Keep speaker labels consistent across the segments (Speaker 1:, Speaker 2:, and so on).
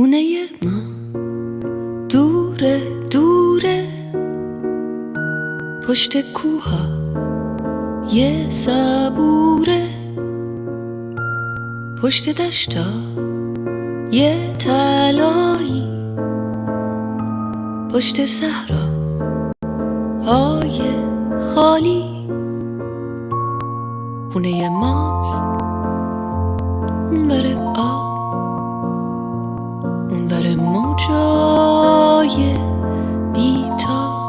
Speaker 1: خونه ما. دوره دوره. پشت کوها. یه صبوره. پشت دشتا. یه تلایی پشت صحرا. های خالی. خونه ماست. اون بره آب. موجای بیتاب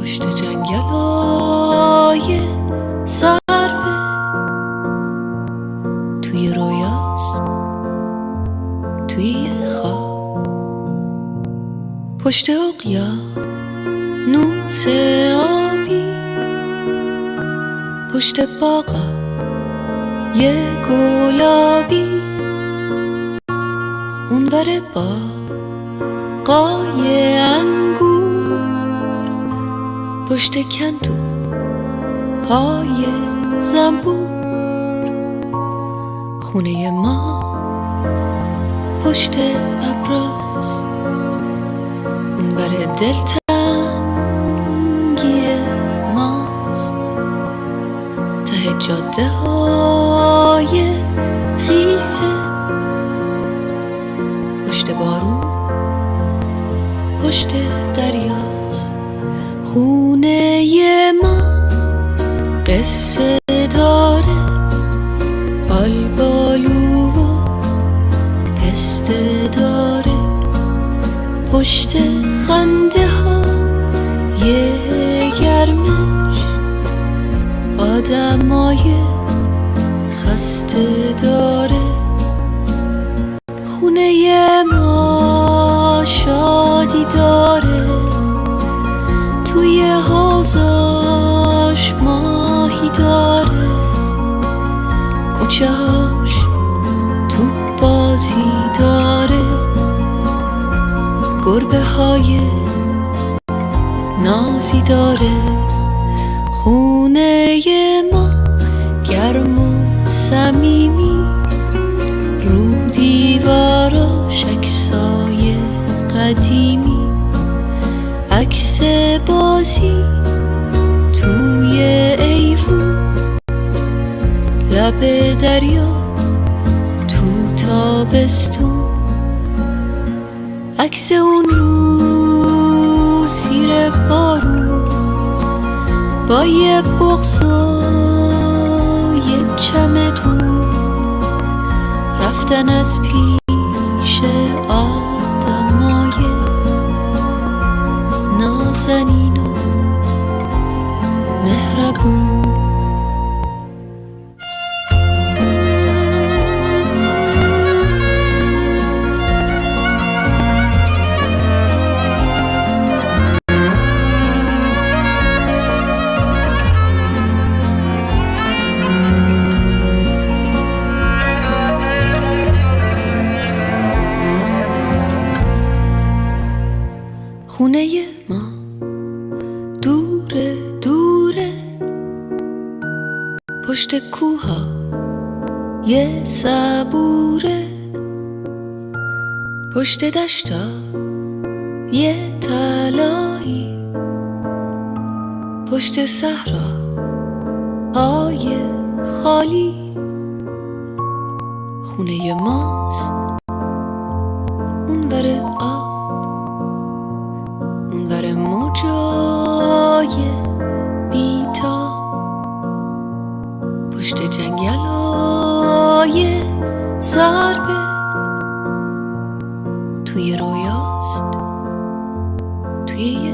Speaker 1: پشت جنگلای سرفه توی رویاست. توی خواب. پشت اقیا نوس آبی. پشت باغا یه گلابی. اونور با قای انگور پشت کندو های زنبور. خونه ما پشت ابراز. اونور دلتنگی ماست. ته جاده های خیسه. پشت بارون پشت دریاست. خونه ما قصه داره آلبالو و پسته داره. پشت خنده ها یه گرمش آدمای خسته داره. خونه حوزاش ماهی داره. کوچه تو بازی داره. گربه های نازی داره. خونه ما گرم و صمیمی. رو دیواراش عکسای قدیمی. عکس بازی لب دریا تو تابستون. عکس اون رو سیر بارون با یه بغض و یه چمدون. رفتن از پیش آدمای نازنین و مهربون. خونه ما. دوره دوره. پشت کوها یه صبوره. پشت دشتا یه تلایی پشت صحرا های خالی. خونه ماست. جنگلای سربه توی رویاست. توی